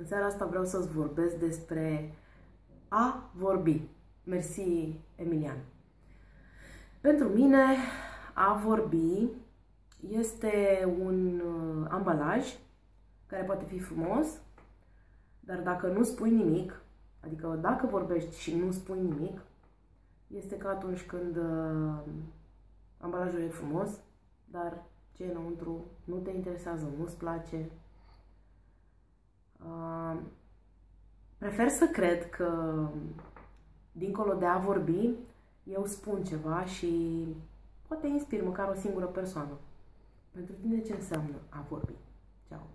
În seara asta vreau să-ți vorbesc despre a vorbi. Mersi, Emilian. Pentru mine, a vorbi este un uh, ambalaj care poate fi frumos, dar dacă nu spui nimic, adică dacă vorbești și nu spui nimic, este ca atunci când uh, ambalajul e frumos, dar ce e înăuntru nu te interesează, nu-ți place, prefer să cred că, dincolo de a vorbi, eu spun ceva și poate inspir măcar o singură persoană. Pentru tine ce înseamnă a vorbi? Ceau!